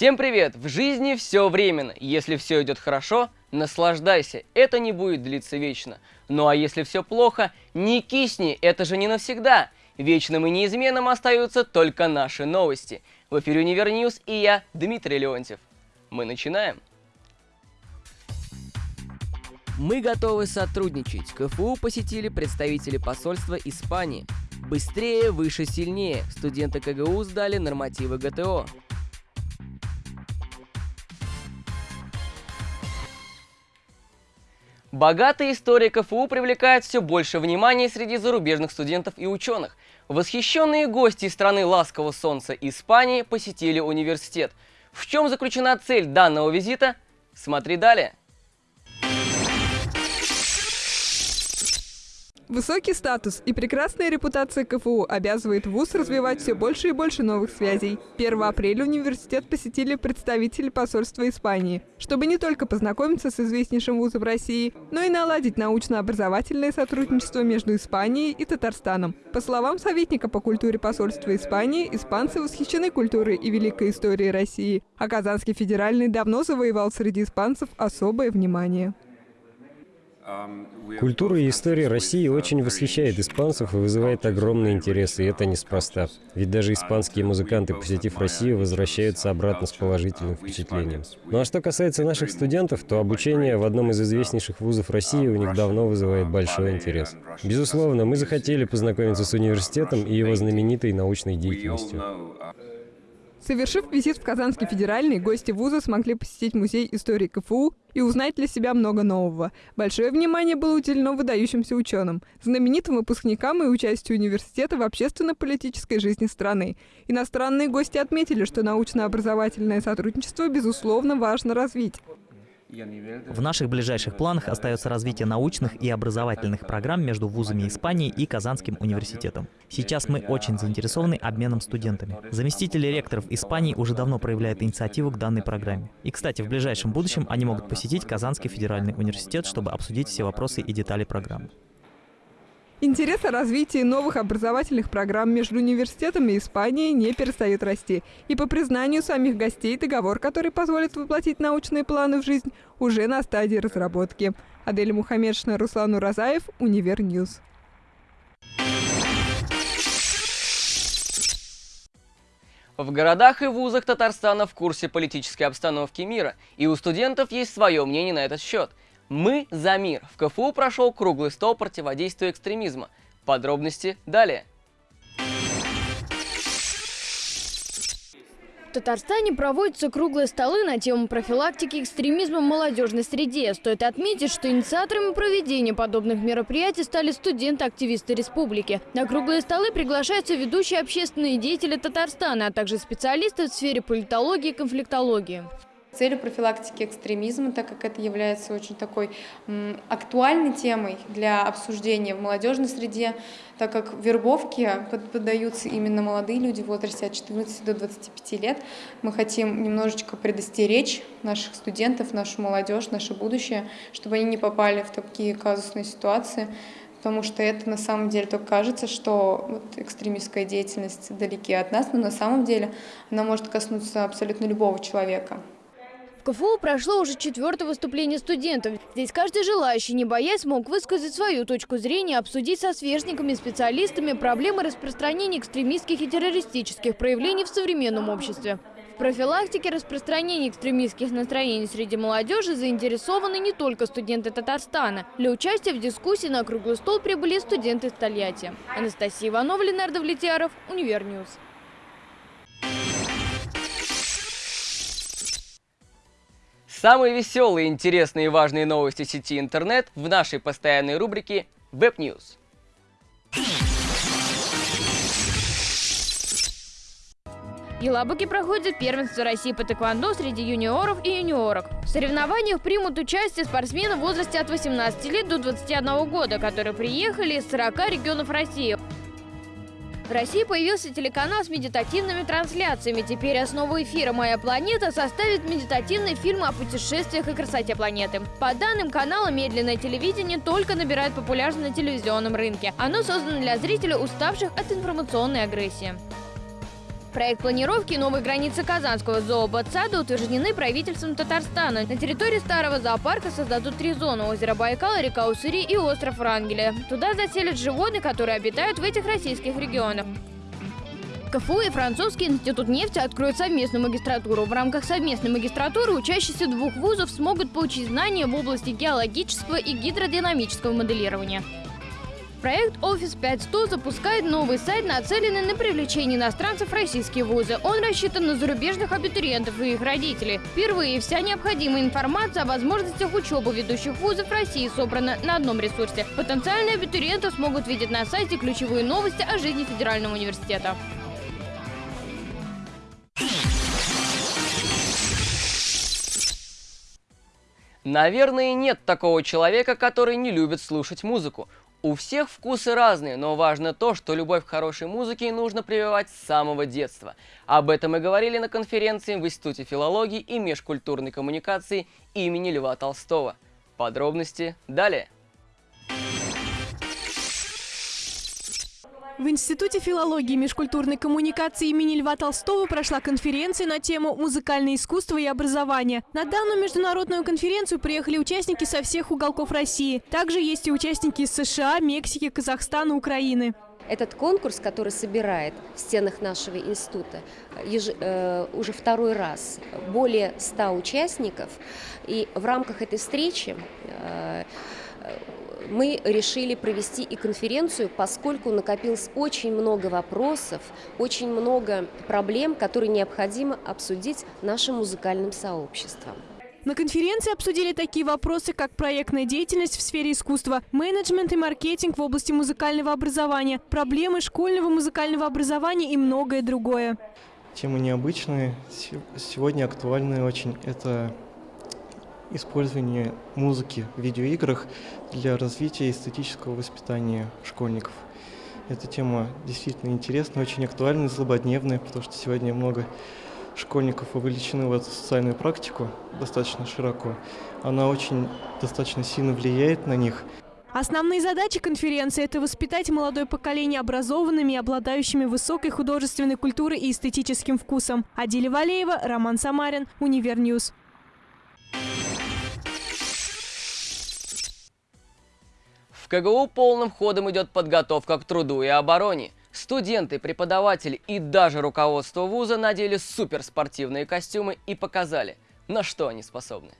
Всем привет! В жизни все временно. Если все идет хорошо, наслаждайся. Это не будет длиться вечно. Ну а если все плохо, не кисни, это же не навсегда. Вечным и неизменным остаются только наши новости. В эфире Univer News и я, Дмитрий Леонтьев. Мы начинаем. Мы готовы сотрудничать. КФУ посетили представители посольства Испании. Быстрее, выше, сильнее. Студенты КФУ сдали нормативы ГТО. Богатая история КФУ привлекает все больше внимания среди зарубежных студентов и ученых. Восхищенные гости из страны ласкового солнца Испании посетили университет. В чем заключена цель данного визита? Смотри далее. Высокий статус и прекрасная репутация КФУ обязывает ВУЗ развивать все больше и больше новых связей. 1 апреля университет посетили представители посольства Испании, чтобы не только познакомиться с известнейшим вузом России, но и наладить научно-образовательное сотрудничество между Испанией и Татарстаном. По словам советника по культуре посольства Испании, испанцы восхищены культурой и великой историей России, а Казанский федеральный давно завоевал среди испанцев особое внимание. Культура и история России очень восхищает испанцев и вызывает огромный интерес, и это неспроста. Ведь даже испанские музыканты, посетив Россию, возвращаются обратно с положительным впечатлением. Ну а что касается наших студентов, то обучение в одном из известнейших вузов России у них давно вызывает большой интерес. Безусловно, мы захотели познакомиться с университетом и его знаменитой научной деятельностью. Совершив визит в Казанский федеральный, гости вуза смогли посетить музей истории КФУ и узнать для себя много нового. Большое внимание было уделено выдающимся ученым, знаменитым выпускникам и участию университета в общественно-политической жизни страны. Иностранные гости отметили, что научно-образовательное сотрудничество, безусловно, важно развить. В наших ближайших планах остается развитие научных и образовательных программ между вузами Испании и Казанским университетом. Сейчас мы очень заинтересованы обменом студентами. Заместители ректоров Испании уже давно проявляют инициативу к данной программе. И, кстати, в ближайшем будущем они могут посетить Казанский федеральный университет, чтобы обсудить все вопросы и детали программы. Интерес о развитии новых образовательных программ между университетами и Испанией не перестает расти. И по признанию самих гостей, договор, который позволит воплотить научные планы в жизнь, уже на стадии разработки. Адель Мухаммедшина, Руслан Уразаев, Univer News. В городах и вузах Татарстана в курсе политической обстановки мира, и у студентов есть свое мнение на этот счет – мы за мир. В КФУ прошел круглый стол противодействия экстремизма. Подробности далее. В Татарстане проводятся круглые столы на тему профилактики экстремизма в молодежной среде. Стоит отметить, что инициаторами проведения подобных мероприятий стали студенты-активисты республики. На круглые столы приглашаются ведущие общественные деятели Татарстана, а также специалисты в сфере политологии и конфликтологии. Целью профилактики экстремизма, так как это является очень такой актуальной темой для обсуждения в молодежной среде, так как вербовки поддаются именно молодые люди в возрасте от 14 до 25 лет, мы хотим немножечко предостеречь наших студентов, нашу молодежь, наше будущее, чтобы они не попали в такие казусные ситуации, потому что это на самом деле только кажется, что вот экстремистская деятельность далеки от нас, но на самом деле она может коснуться абсолютно любого человека. В КФУ прошло уже четвертое выступление студентов. Здесь каждый желающий, не боясь, мог высказать свою точку зрения, обсудить со сверстниками и специалистами проблемы распространения экстремистских и террористических проявлений в современном обществе. В профилактике распространения экстремистских настроений среди молодежи заинтересованы не только студенты Татарстана. Для участия в дискуссии на круглый стол прибыли студенты из Тольятти. Анастасия Иванова, Ленардо Влетьяров, Univer News. Самые веселые, интересные и важные новости сети интернет в нашей постоянной рубрике Web News. В Елабуге проходит первенство России по тэквондо среди юниоров и юниорок. В соревнованиях примут участие спортсмены в возрасте от 18 лет до 21 года, которые приехали из 40 регионов России. В России появился телеканал с медитативными трансляциями. Теперь основу эфира «Моя планета» составит медитативный фильм о путешествиях и красоте планеты. По данным канала, медленное телевидение только набирает популярность на телевизионном рынке. Оно создано для зрителей, уставших от информационной агрессии. Проект планировки новой границы Казанского зооботсада утверждены правительством Татарстана. На территории старого зоопарка создадут три зоны – озеро Байкал, река Уссури и остров Врангеля. Туда заселят животных, которые обитают в этих российских регионах. КФУ и Французский институт нефти откроют совместную магистратуру. В рамках совместной магистратуры учащиеся двух вузов смогут получить знания в области геологического и гидродинамического моделирования. Проект «Офис 500» запускает новый сайт, нацеленный на привлечение иностранцев в российские вузы. Он рассчитан на зарубежных абитуриентов и их родителей. Впервые вся необходимая информация о возможностях учебы ведущих вузов России собрана на одном ресурсе. Потенциальные абитуриенты смогут видеть на сайте ключевые новости о жизни Федерального университета. Наверное, нет такого человека, который не любит слушать музыку. У всех вкусы разные, но важно то, что любовь к хорошей музыке нужно прививать с самого детства. Об этом мы говорили на конференции в Институте филологии и межкультурной коммуникации имени Льва Толстого. Подробности далее. В Институте филологии и межкультурной коммуникации имени Льва Толстого прошла конференция на тему «Музыкальное искусство и образование». На данную международную конференцию приехали участники со всех уголков России. Также есть и участники из США, Мексики, Казахстана, Украины. Этот конкурс, который собирает в стенах нашего института э, уже второй раз более 100 участников, и в рамках этой встречи э, мы решили провести и конференцию, поскольку накопилось очень много вопросов, очень много проблем, которые необходимо обсудить нашим музыкальным сообществом. На конференции обсудили такие вопросы, как проектная деятельность в сфере искусства, менеджмент и маркетинг в области музыкального образования, проблемы школьного музыкального образования и многое другое. Темы необычные, сегодня актуальные очень. Это использование музыки в видеоиграх для развития эстетического воспитания школьников. Эта тема действительно интересная, очень актуальная, злободневная, потому что сегодня много школьников вовлечены в эту социальную практику достаточно широко. Она очень достаточно сильно влияет на них. Основные задачи конференции – это воспитать молодое поколение образованными и обладающими высокой художественной культурой и эстетическим вкусом. Адиля Валеева, Роман Самарин, Univer News. КГУ полным ходом идет подготовка к труду и обороне. Студенты, преподаватели и даже руководство вуза надели суперспортивные костюмы и показали, на что они способны.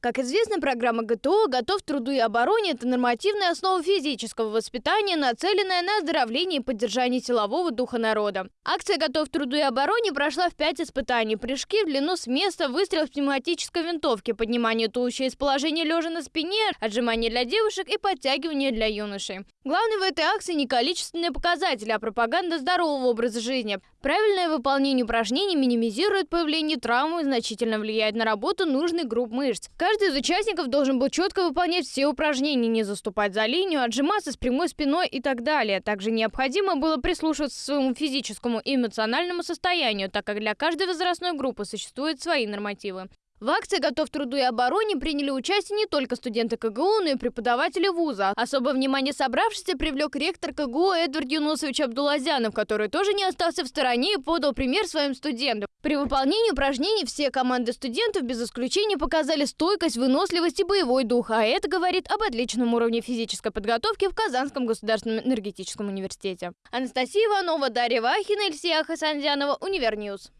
Как известно, программа ГТО «Готов к труду и обороне» – это нормативная основа физического воспитания, нацеленная на оздоровление и поддержание силового духа народа. Акция «Готов к труду и обороне» прошла в пять испытаний. Прыжки в длину с места, выстрел в пневматической винтовке, поднимание туловища из положения лежа на спине, отжимание для девушек и подтягивание для юношей. Главное в этой акции не количественные показатели, а пропаганда здорового образа жизни. Правильное выполнение упражнений минимизирует появление травмы и значительно влияет на работу нужных групп мышц. Каждый из участников должен был четко выполнять все упражнения, не заступать за линию, отжиматься с прямой спиной и так далее. Также необходимо было прислушиваться к своему физическому и эмоциональному состоянию, так как для каждой возрастной группы существуют свои нормативы. В акции «Готов к труду и обороне» приняли участие не только студенты КГУ, но и преподаватели вуза. Особое внимание собравшихся привлек ректор КГУ Эдвард Юнусович Абдулазянов, который тоже не остался в стороне и подал пример своим студентам. При выполнении упражнений все команды студентов без исключения показали стойкость, выносливость и боевой дух, а это говорит об отличном уровне физической подготовки в Казанском государственном энергетическом университете. Анастасия Иванова, Дарья Вахина, Ильсия Хасанзянова, Univer News.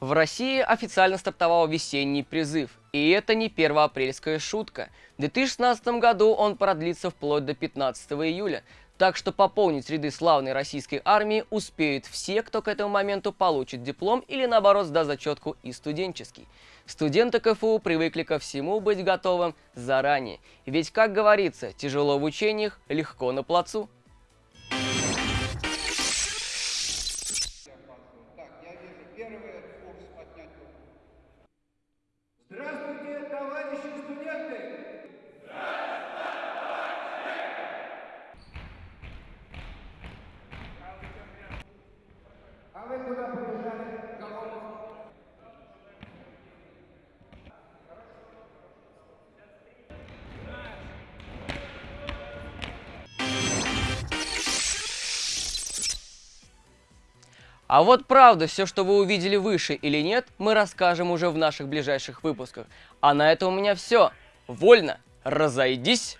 В России официально стартовал весенний призыв. И это не первоапрельская шутка. В 2016 году он продлится вплоть до 15 июля. Так что пополнить ряды славной российской армии успеют все, кто к этому моменту получит диплом или наоборот сдаст зачетку и студенческий. Студенты КФУ привыкли ко всему быть готовым заранее. Ведь, как говорится, тяжело в учениях, легко на плацу. А вот правда, все, что вы увидели выше или нет, мы расскажем уже в наших ближайших выпусках. А на этом у меня все. Вольно, разойдись!